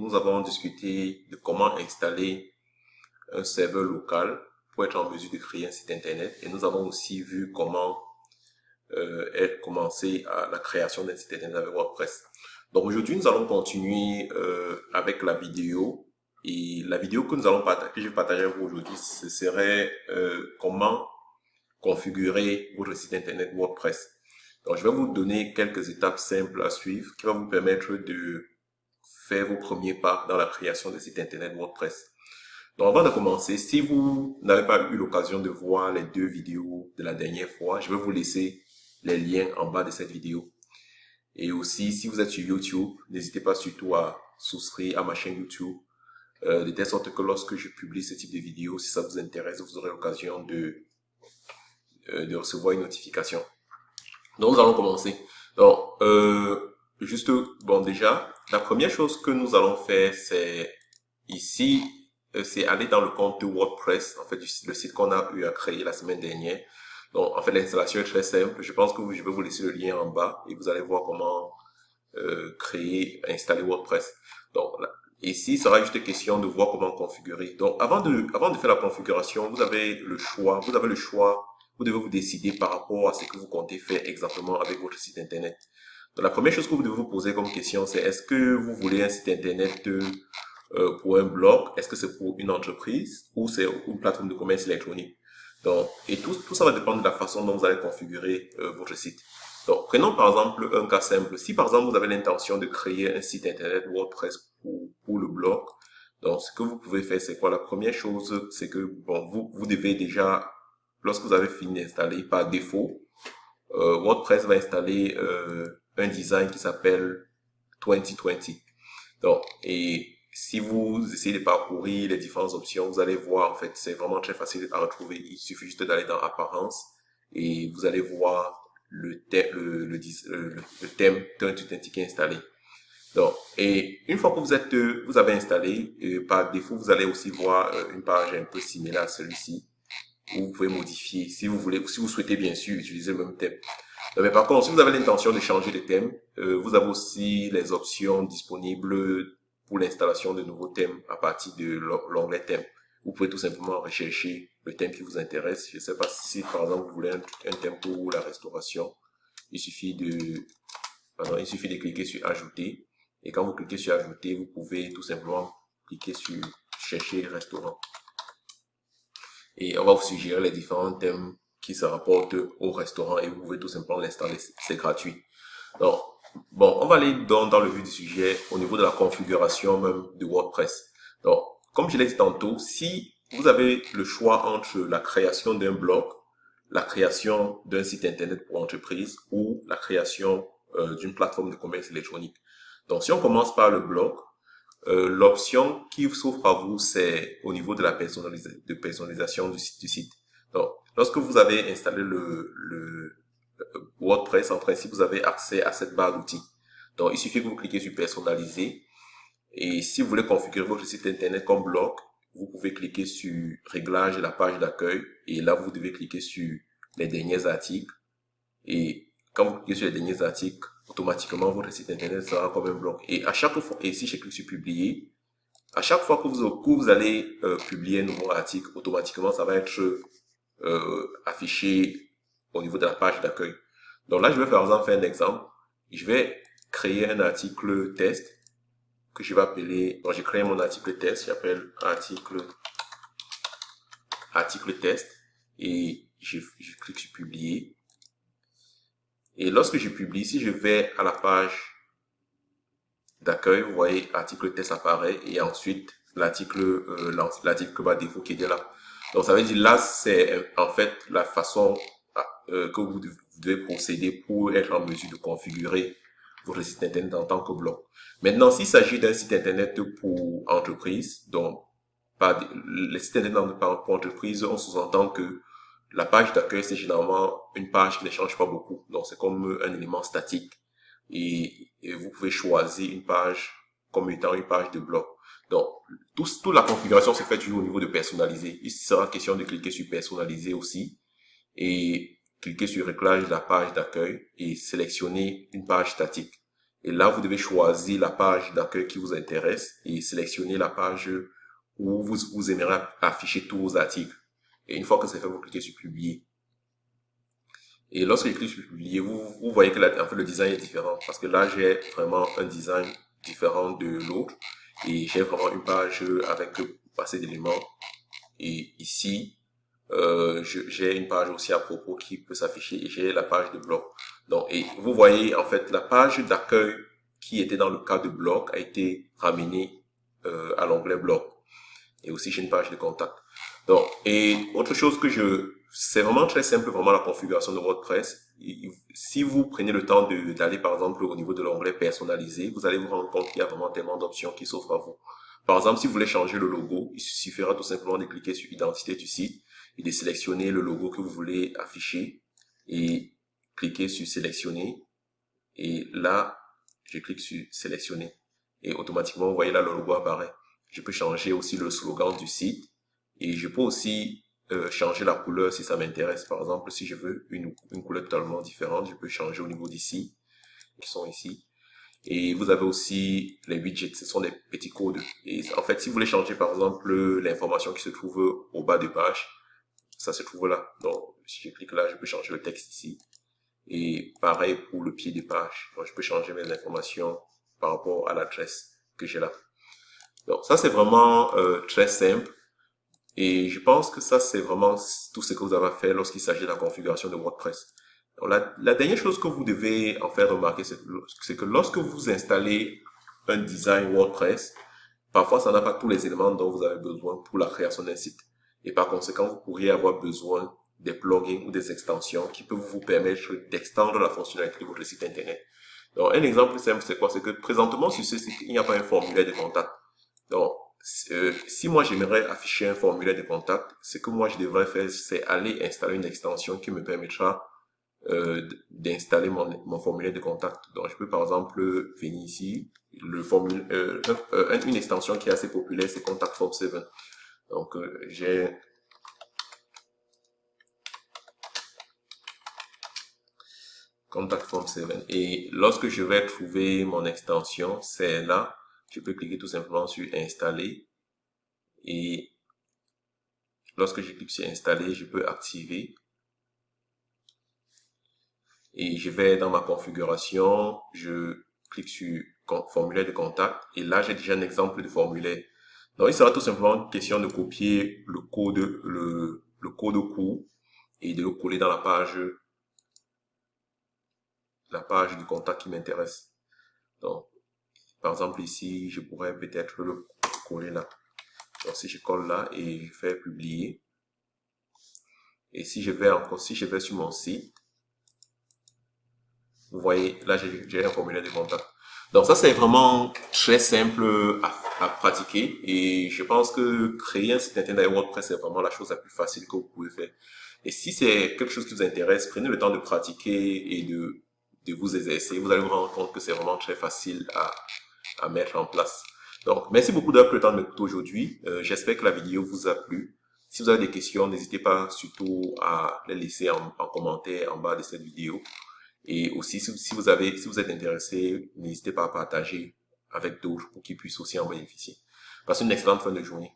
nous avons discuté de comment installer un serveur local pour être en mesure de créer un site internet et nous avons aussi vu comment euh, commencer à la création d'un site internet avec WordPress. Donc aujourd'hui, nous allons continuer euh, avec la vidéo et la vidéo que nous allons partager, que je vais partager avec vous aujourd'hui, ce serait euh, comment configurer votre site internet WordPress. Donc je vais vous donner quelques étapes simples à suivre qui vont vous permettre de faire vos premiers pas dans la création de site internet WordPress. Donc avant de commencer, si vous n'avez pas eu l'occasion de voir les deux vidéos de la dernière fois, je vais vous laisser les liens en bas de cette vidéo. Et aussi, si vous êtes sur YouTube, n'hésitez pas surtout à souscrire à ma chaîne YouTube, euh, de telle sorte que lorsque je publie ce type de vidéo, si ça vous intéresse, vous aurez l'occasion de, euh, de recevoir une notification. Donc, nous allons commencer. Donc, euh, juste, bon, déjà, la première chose que nous allons faire, c'est ici, euh, c'est aller dans le compte de WordPress, en fait, le site qu'on a eu à créer la semaine dernière. Donc, en fait, l'installation est très simple. Je pense que je vais vous laisser le lien en bas et vous allez voir comment euh, créer, installer WordPress. Donc, ici, il sera juste question de voir comment configurer. Donc, avant de, avant de faire la configuration, vous avez le choix. Vous avez le choix. Vous devez vous décider par rapport à ce que vous comptez faire exactement avec votre site Internet. Donc, la première chose que vous devez vous poser comme question, c'est est-ce que vous voulez un site Internet euh, pour un blog? Est-ce que c'est pour une entreprise ou c'est une plateforme de commerce électronique? Donc, et tout, tout ça va dépendre de la façon dont vous allez configurer euh, votre site. Donc, prenons par exemple un cas simple. Si par exemple vous avez l'intention de créer un site internet WordPress pour, pour le blog, donc ce que vous pouvez faire, c'est quoi? La première chose, c'est que bon, vous, vous devez déjà, lorsque vous avez fini d'installer par défaut, euh, WordPress va installer euh, un design qui s'appelle 2020. Donc, et si vous essayez de parcourir les différentes options, vous allez voir, en fait, c'est vraiment très facile à retrouver. Il suffit juste d'aller dans Apparence et vous allez voir le, thème, le, le, le, thème qui est installé. Donc, et une fois que vous êtes, vous avez installé, par défaut, vous allez aussi voir euh, une page un peu similaire à celui-ci où vous pouvez modifier si vous voulez, si vous souhaitez bien sûr utiliser le même thème. Mais par contre, si vous avez l'intention de changer de thème, euh, vous avez aussi les options disponibles pour l'installation de nouveaux thèmes à partir de l'onglet thème. Vous pouvez tout simplement rechercher le thème qui vous intéresse. Je ne sais pas si par exemple vous voulez un, thème pour la restauration. Il suffit de, pardon, il suffit de cliquer sur ajouter. Et quand vous cliquez sur ajouter, vous pouvez tout simplement cliquer sur chercher restaurant. Et on va vous suggérer les différents thèmes qui se rapportent au restaurant et vous pouvez tout simplement l'installer. C'est gratuit. Donc, Bon, on va aller dans, dans le vif du sujet au niveau de la configuration même de WordPress. Donc, comme je l'ai dit tantôt, si vous avez le choix entre la création d'un blog, la création d'un site internet pour entreprise ou la création euh, d'une plateforme de commerce électronique. Donc, si on commence par le blog, euh, l'option qui s'offre à vous, c'est au niveau de la personnalisation du site, du site. Donc, lorsque vous avez installé le, le, WordPress, en principe, vous avez accès à cette barre d'outils. Donc, il suffit que vous cliquez sur personnaliser. Et si vous voulez configurer votre site internet comme blog, vous pouvez cliquer sur réglage de la page d'accueil. Et là, vous devez cliquer sur les derniers articles. Et quand vous cliquez sur les derniers articles, automatiquement, votre site internet sera comme un blog. Et à chaque fois, et ici, je clique sur publier. À chaque fois que vous, que vous allez euh, publier un nouveau article, automatiquement, ça va être euh, au niveau de la page d'accueil. Donc là, je vais par exemple faire un exemple. Je vais créer un article test que je vais appeler, donc j'ai créé mon article test, j'appelle article, article test et je, clique sur publier. Et lorsque je publie, si je vais à la page d'accueil, vous voyez, article test apparaît et ensuite l'article euh, l'article bas défaut qui est là. Donc ça veut dire là, c'est en fait la façon euh, que vous devez procéder pour être en mesure de configurer votre site internet en tant que blog. Maintenant, s'il s'agit d'un site internet pour entreprise, donc pas les sites internet pour entreprise, on sous-entend que la page d'accueil, c'est généralement une page qui ne change pas beaucoup. Donc, c'est comme un élément statique. Et, vous pouvez choisir une page comme étant une page de blog. Donc, tout, toute la configuration se fait au niveau de personnaliser. Il sera question de cliquer sur personnaliser aussi. Et cliquez sur réglage de la page d'accueil et sélectionnez une page statique. Et là, vous devez choisir la page d'accueil qui vous intéresse et sélectionner la page où vous, vous aimeriez afficher tous vos articles. Et une fois que c'est fait, vous cliquez sur publier. Et lorsque je clique sur publier, vous, vous voyez que en fait, le design est différent. Parce que là, j'ai vraiment un design différent de l'autre. Et j'ai vraiment une page avec assez d'éléments. Et ici, euh, j'ai une page aussi à propos qui peut s'afficher et j'ai la page de blog. Donc, et vous voyez, en fait, la page d'accueil qui était dans le cas de blog a été ramenée euh, à l'onglet blog. Et aussi, j'ai une page de contact. Donc, et autre chose que je... C'est vraiment très simple, vraiment la configuration de WordPress. Si vous prenez le temps d'aller, par exemple, au niveau de l'onglet personnalisé, vous allez vous rendre compte qu'il y a vraiment tellement d'options qui s'offrent à vous. Par exemple, si vous voulez changer le logo, il suffira tout simplement de cliquer sur identité du site et de sélectionner le logo que vous voulez afficher et cliquer sur sélectionner. Et là, je clique sur sélectionner et automatiquement, vous voyez là, le logo apparaît. Je peux changer aussi le slogan du site et je peux aussi euh, changer la couleur si ça m'intéresse. Par exemple, si je veux une, une couleur totalement différente, je peux changer au niveau d'ici, qui sont ici. Et vous avez aussi les widgets, ce sont des petits codes. Et en fait, si vous voulez changer par exemple l'information qui se trouve au bas de page, ça se trouve là. Donc, si je clique là, je peux changer le texte ici. Et pareil pour le pied de page. Donc, je peux changer mes informations par rapport à l'adresse que j'ai là. Donc, ça, c'est vraiment euh, très simple. Et je pense que ça, c'est vraiment tout ce que vous avez à faire lorsqu'il s'agit de la configuration de WordPress. La, la, dernière chose que vous devez en faire remarquer, c'est que lorsque vous installez un design WordPress, parfois ça n'a pas tous les éléments dont vous avez besoin pour la création d'un site. Et par conséquent, vous pourriez avoir besoin des plugins ou des extensions qui peuvent vous permettre d'extendre la fonctionnalité de votre site internet. Donc, un exemple simple, c'est quoi? C'est que présentement, sur ce site, il n'y a pas un formulaire de contact. Donc, euh, si moi j'aimerais afficher un formulaire de contact, ce que moi je devrais faire, c'est aller installer une extension qui me permettra euh, d'installer mon, mon, formulaire de contact. Donc, je peux par exemple venir ici, le formulaire, euh, euh, une extension qui est assez populaire, c'est Contact Form 7. Donc, euh, j'ai Contact Form 7. Et lorsque je vais trouver mon extension, c'est là, je peux cliquer tout simplement sur Installer. Et lorsque je clique sur Installer, je peux activer et je vais dans ma configuration, je clique sur formulaire de contact et là j'ai déjà un exemple de formulaire. Donc il sera tout simplement question de copier le code, le, le code court et de le coller dans la page, la page du contact qui m'intéresse. Donc par exemple ici, je pourrais peut-être le coller là. Donc si je colle là et je fais publier. Et si je vais encore, si je vais sur mon site, vous voyez, là, j'ai un formulaire de contact. Donc ça, c'est vraiment très simple à, pratiquer et je pense que créer un site internet avec WordPress, c'est vraiment la chose la plus facile que vous pouvez faire. Et si c'est quelque chose qui vous intéresse, prenez le temps de pratiquer et de, de vous exercer. Vous allez vous rendre compte que c'est vraiment très facile à, à mettre en place. Donc, merci beaucoup d'avoir pris le temps de m'écouter aujourd'hui. Euh, j'espère que la vidéo vous a plu. Si vous avez des questions, n'hésitez pas surtout à les laisser en, en commentaire en bas de cette vidéo. Et aussi, si vous, avez, si vous êtes intéressé, n'hésitez pas à partager avec d'autres pour qu'ils puissent aussi en bénéficier. Passez une excellente fin de journée.